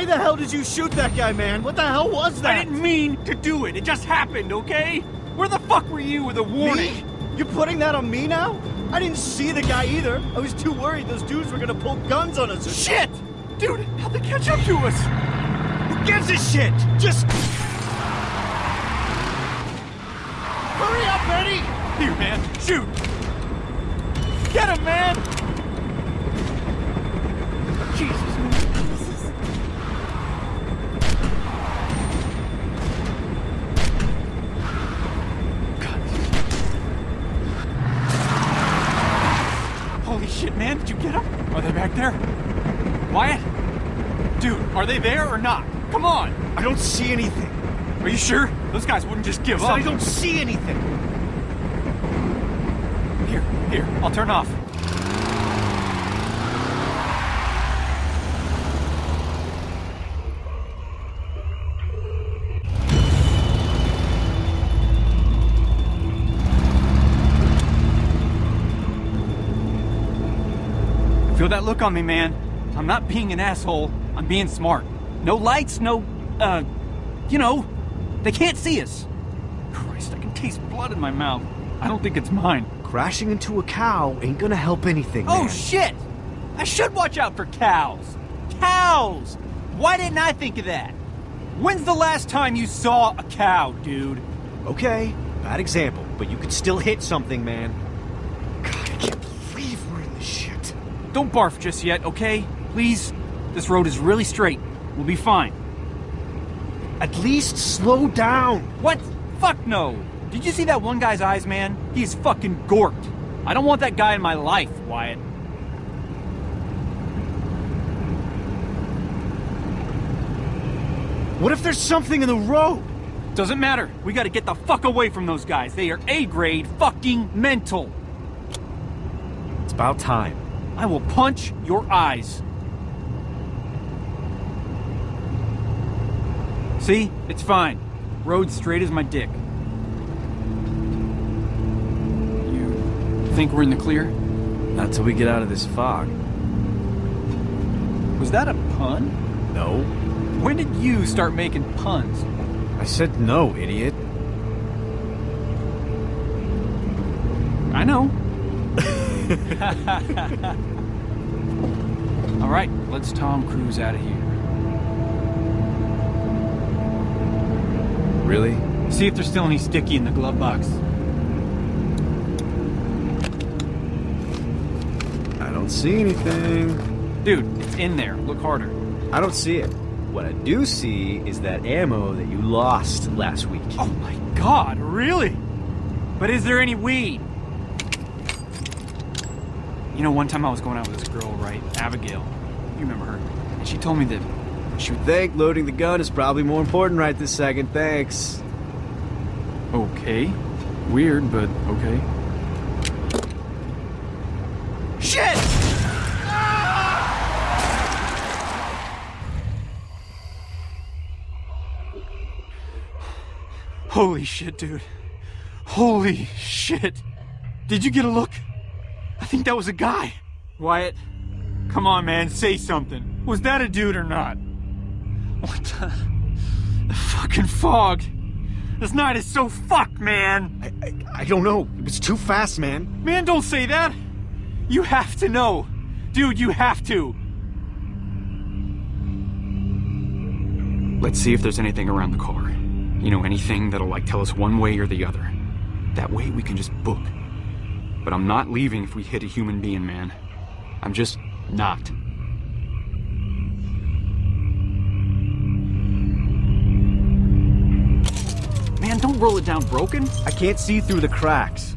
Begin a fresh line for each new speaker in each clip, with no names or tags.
Why the hell did you shoot that guy, man? What the hell was that?
I didn't mean to do it. It just happened, okay? Where the fuck were you with a warning?
Me? You're putting that on me now? I didn't see the guy either. I was too worried those dudes were gonna pull guns on us.
Shit! Dude, how'd they catch up to us?
Who gives a shit? Just... Hurry up, Eddie!
Here, man. Shoot! Get him, man! Jesus, man. God. Holy shit, man. Did you get them? Are they back there? Wyatt? Dude, are they there or not? Come on!
I don't see anything.
Are you sure? Those guys wouldn't just give
I
up.
I don't see anything.
Here, here, I'll turn off. Feel that look on me, man. I'm not being an asshole. I'm being smart. No lights, no, uh, you know, they can't see us. Christ, I can taste blood in my mouth. I don't think it's mine.
Crashing into a cow ain't gonna help anything,
Oh,
man.
shit! I should watch out for cows. Cows! Why didn't I think of that? When's the last time you saw a cow, dude?
Okay, bad example, but you could still hit something, man. God, I can't believe we're in this shit.
Don't barf just yet, okay? Please? This road is really straight. We'll be fine.
At least slow down.
What? Fuck no! Did you see that one guy's eyes, man? He's fucking gorked. I don't want that guy in my life, Wyatt.
What if there's something in the road?
Doesn't matter. We gotta get the fuck away from those guys. They are A-grade fucking mental.
It's about time.
I will punch your eyes. See? It's fine. Road straight as my dick. You think we're in the clear?
Not till we get out of this fog.
Was that a pun?
No.
When did you start making puns?
I said no, idiot.
I know. All right, let's Tom Cruise out of here.
Really?
See if there's still any sticky in the glove box.
I don't see anything.
Dude, it's in there. Look harder.
I don't see it. What I do see is that ammo that you lost last week.
Oh my god, really? But is there any weed? You know, one time I was going out with this girl, right? Abigail. You remember her? And she told me that she would
Think loading the gun is probably more important right this second, thanks.
Okay. Weird, but okay. Shit! Holy shit, dude. Holy shit. Did you get a look? I think that was a guy. Wyatt, come on, man, say something. Was that a dude or not? What the? The fucking fog. This night is so fucked, man.
I, I, I don't know. It was too fast, man.
Man, don't say that. You have to know. Dude, you have to. Let's see if there's anything around the car. You know, anything that'll like tell us one way or the other. That way we can just book. But I'm not leaving if we hit a human being, man. I'm just not. Roll it down broken.
I can't see through the cracks.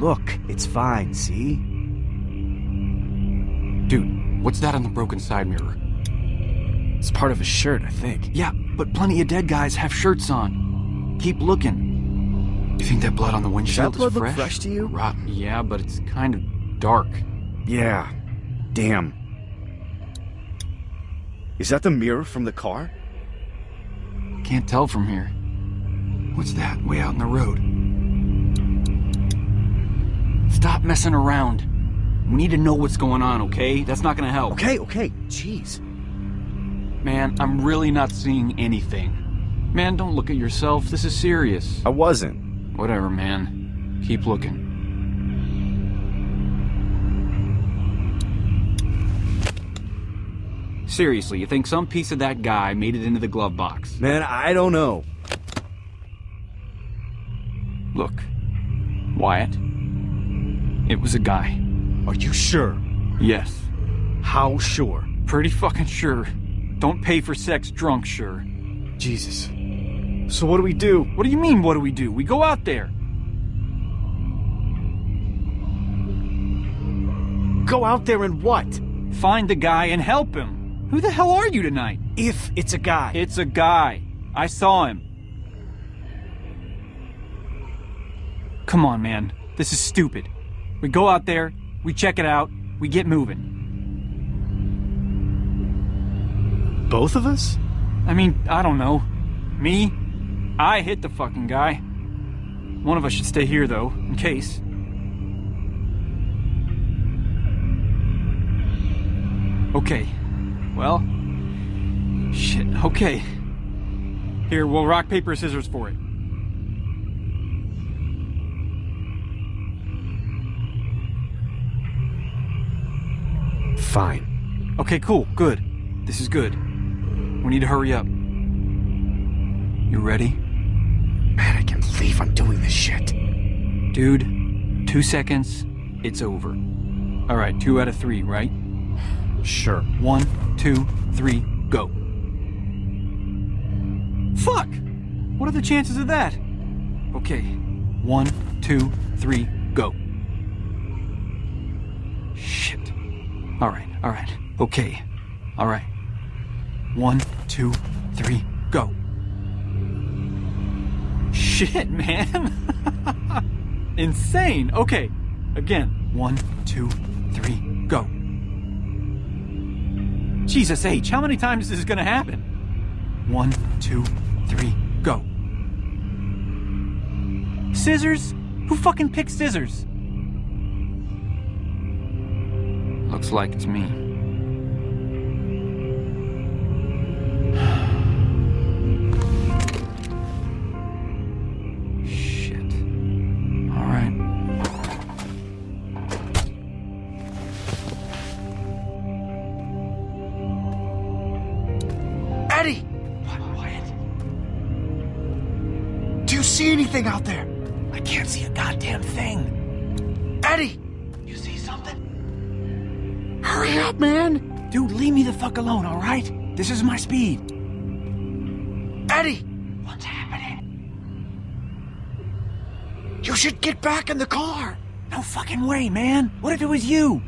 Look, it's fine, see?
Dude, what's that on the broken side mirror?
It's part of a shirt, I think.
Yeah, but plenty of dead guys have shirts on. Keep looking. You think that blood on the windshield that
blood
is
look
fresh?
fresh to you?
Rot. Yeah, but it's kind of dark.
Yeah. Damn. Is that the mirror from the car?
Can't tell from here. What's that way out in the road? Stop messing around. We need to know what's going on, okay? That's not gonna help.
Okay, okay. Jeez.
Man, I'm really not seeing anything. Man, don't look at yourself. This is serious.
I wasn't.
Whatever, man. Keep looking. Seriously, you think some piece of that guy made it into the glove box?
Man, I don't know.
Look, Wyatt. It was a guy.
Are you sure?
Yes.
How sure?
Pretty fucking sure. Don't pay for sex drunk, sure.
Jesus. So what do we do?
What do you mean, what do we do? We go out there.
Go out there and what?
Find the guy and help him. Who the hell are you tonight?
If it's a guy.
It's a guy. I saw him. Come on, man. This is stupid. We go out there, we check it out, we get moving.
Both of us?
I mean, I don't know. Me? I hit the fucking guy. One of us should stay here, though, in case. Okay. Well. Shit, okay. Here, we'll rock, paper, scissors for it.
Fine.
Okay, cool, good. This is good. We need to hurry up. You ready?
Man, I can't believe I'm doing this shit.
Dude, two seconds, it's over. Alright, two out of three, right?
Sure.
One, two, three, go. Fuck! What are the chances of that? Okay, one, two, three, go. Alright, alright. Okay. Alright. One, two, three, go. Shit, man! Insane! Okay. Again. One, two, three, go. Jesus H, how many times is this gonna happen? One, two, three, go. Scissors? Who fucking picked scissors? Looks like it's me. Shit. All right.
Eddie!
What, Wyatt?
Do you see anything out there?
I can't see a goddamn thing.
Eddie!
You see something?
Hurry up, man!
Dude, leave me the fuck alone, all right? This is my speed.
Eddie!
What's happening?
You should get back in the car!
No fucking way, man. What if it was you?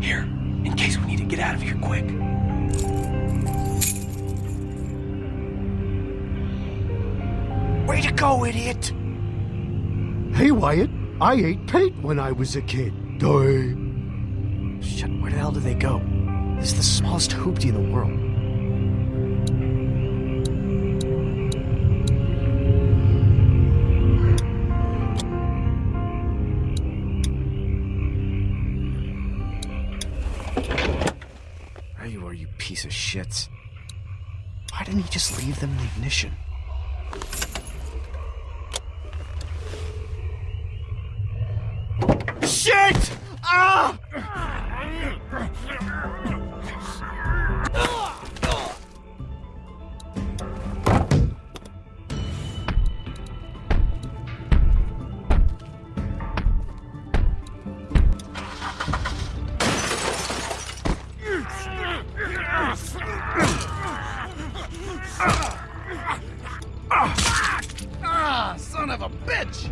Here, in case we need to get out of here quick.
Way to go, idiot!
Hey, Wyatt, I ate paint when I was a kid. Die.
Shit, where the hell do they go? This is the smallest hoopty in the world. There you are, you piece of shits. Why didn't he just leave them in the ignition? Shit!
Ah, son of a bitch!